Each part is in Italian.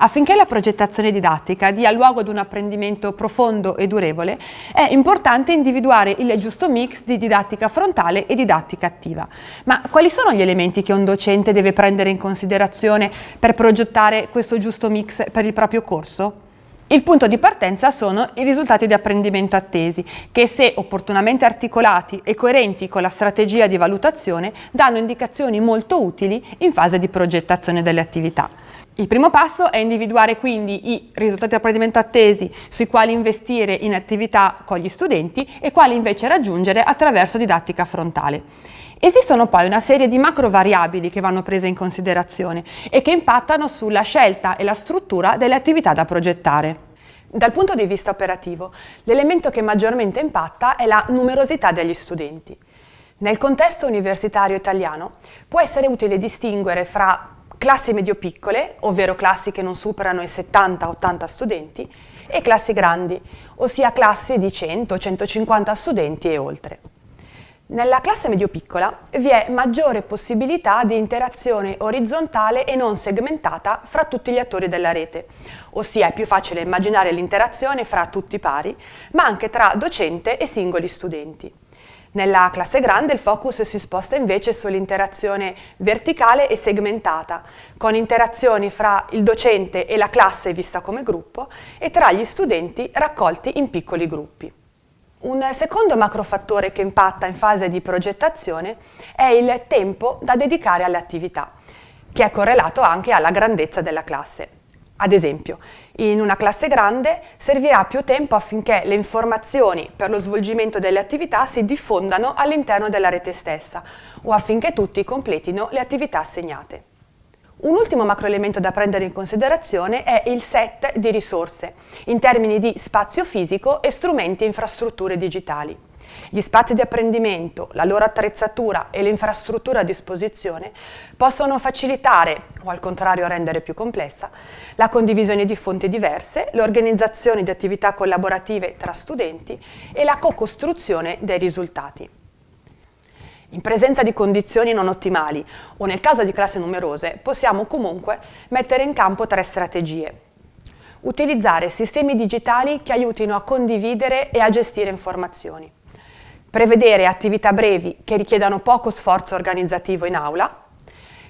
Affinché la progettazione didattica dia luogo ad un apprendimento profondo e durevole, è importante individuare il giusto mix di didattica frontale e didattica attiva. Ma quali sono gli elementi che un docente deve prendere in considerazione per progettare questo giusto mix per il proprio corso? Il punto di partenza sono i risultati di apprendimento attesi, che se opportunamente articolati e coerenti con la strategia di valutazione danno indicazioni molto utili in fase di progettazione delle attività. Il primo passo è individuare quindi i risultati di apprendimento attesi sui quali investire in attività con gli studenti e quali invece raggiungere attraverso didattica frontale. Esistono poi una serie di macro variabili che vanno prese in considerazione e che impattano sulla scelta e la struttura delle attività da progettare. Dal punto di vista operativo, l'elemento che maggiormente impatta è la numerosità degli studenti. Nel contesto universitario italiano può essere utile distinguere fra classi medio-piccole, ovvero classi che non superano i 70-80 studenti, e classi grandi, ossia classi di 100-150 studenti e oltre. Nella classe medio-piccola vi è maggiore possibilità di interazione orizzontale e non segmentata fra tutti gli attori della rete, ossia è più facile immaginare l'interazione fra tutti pari, ma anche tra docente e singoli studenti. Nella classe grande il focus si sposta invece sull'interazione verticale e segmentata, con interazioni fra il docente e la classe vista come gruppo e tra gli studenti raccolti in piccoli gruppi. Un secondo macrofattore che impatta in fase di progettazione è il tempo da dedicare alle attività, che è correlato anche alla grandezza della classe. Ad esempio, in una classe grande servirà più tempo affinché le informazioni per lo svolgimento delle attività si diffondano all'interno della rete stessa o affinché tutti completino le attività assegnate. Un ultimo macroelemento da prendere in considerazione è il set di risorse, in termini di spazio fisico e strumenti e infrastrutture digitali. Gli spazi di apprendimento, la loro attrezzatura e l'infrastruttura a disposizione possono facilitare, o al contrario rendere più complessa, la condivisione di fonti diverse, l'organizzazione di attività collaborative tra studenti e la co-costruzione dei risultati. In presenza di condizioni non ottimali o nel caso di classi numerose possiamo comunque mettere in campo tre strategie. Utilizzare sistemi digitali che aiutino a condividere e a gestire informazioni. Prevedere attività brevi che richiedano poco sforzo organizzativo in aula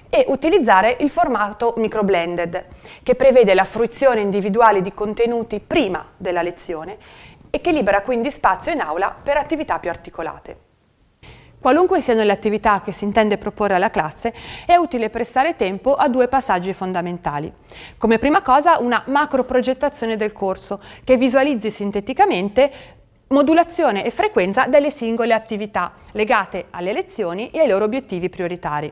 e utilizzare il formato microblended che prevede la fruizione individuale di contenuti prima della lezione e che libera quindi spazio in aula per attività più articolate. Qualunque siano le attività che si intende proporre alla classe, è utile prestare tempo a due passaggi fondamentali. Come prima cosa una macro progettazione del corso, che visualizzi sinteticamente modulazione e frequenza delle singole attività legate alle lezioni e ai loro obiettivi prioritari.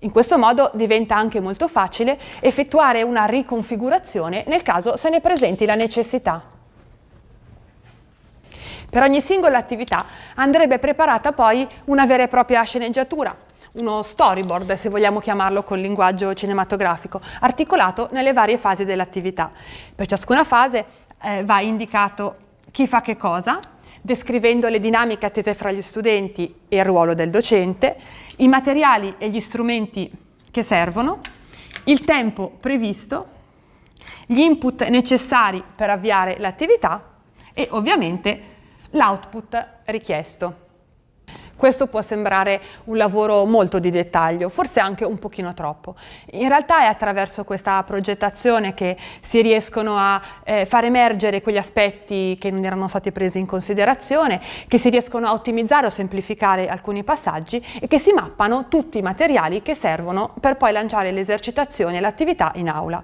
In questo modo diventa anche molto facile effettuare una riconfigurazione nel caso se ne presenti la necessità. Per ogni singola attività andrebbe preparata poi una vera e propria sceneggiatura, uno storyboard se vogliamo chiamarlo con linguaggio cinematografico, articolato nelle varie fasi dell'attività. Per ciascuna fase eh, va indicato chi fa che cosa, descrivendo le dinamiche attese fra gli studenti e il ruolo del docente, i materiali e gli strumenti che servono, il tempo previsto, gli input necessari per avviare l'attività e ovviamente l'output richiesto. Questo può sembrare un lavoro molto di dettaglio, forse anche un pochino troppo. In realtà è attraverso questa progettazione che si riescono a eh, far emergere quegli aspetti che non erano stati presi in considerazione, che si riescono a ottimizzare o semplificare alcuni passaggi e che si mappano tutti i materiali che servono per poi lanciare le esercitazioni e l'attività in aula.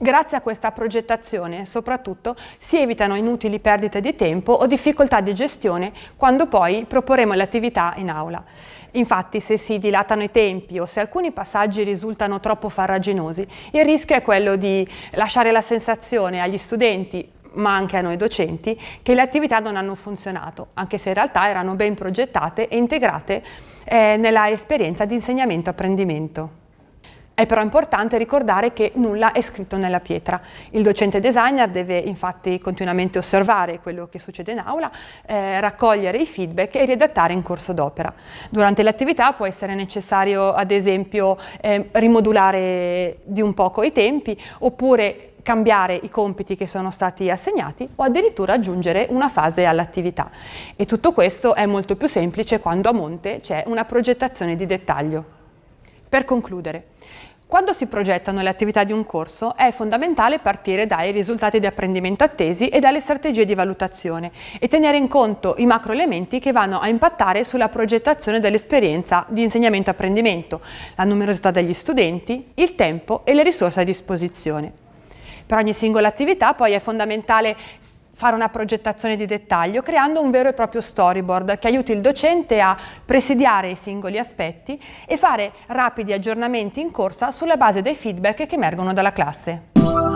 Grazie a questa progettazione, soprattutto, si evitano inutili perdite di tempo o difficoltà di gestione quando poi proporremo in aula. Infatti, se si dilatano i tempi o se alcuni passaggi risultano troppo farraginosi, il rischio è quello di lasciare la sensazione agli studenti ma anche a noi docenti, che le attività non hanno funzionato, anche se in realtà erano ben progettate e integrate eh, nella esperienza di insegnamento-apprendimento. È però importante ricordare che nulla è scritto nella pietra. Il docente designer deve infatti continuamente osservare quello che succede in aula, eh, raccogliere i feedback e redattare in corso d'opera. Durante l'attività può essere necessario ad esempio eh, rimodulare di un poco i tempi oppure cambiare i compiti che sono stati assegnati o addirittura aggiungere una fase all'attività. E tutto questo è molto più semplice quando a monte c'è una progettazione di dettaglio. Per concludere, quando si progettano le attività di un corso è fondamentale partire dai risultati di apprendimento attesi e dalle strategie di valutazione e tenere in conto i macroelementi che vanno a impattare sulla progettazione dell'esperienza di insegnamento-apprendimento, la numerosità degli studenti, il tempo e le risorse a disposizione. Per ogni singola attività poi è fondamentale fare una progettazione di dettaglio creando un vero e proprio storyboard che aiuti il docente a presidiare i singoli aspetti e fare rapidi aggiornamenti in corsa sulla base dei feedback che emergono dalla classe.